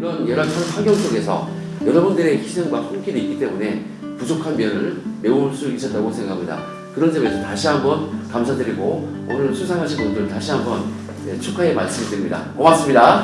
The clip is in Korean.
이런 열악한 환경 속에서 여러분들의 희생과 손길이 있기 때문에 부족한 면을 메울 수 있었다고 생각합니다. 그런 점에서 다시 한번 감사드리고 오늘 수상하신 분들 다시 한번 네, 축하의 말씀드립니다. 고맙습니다.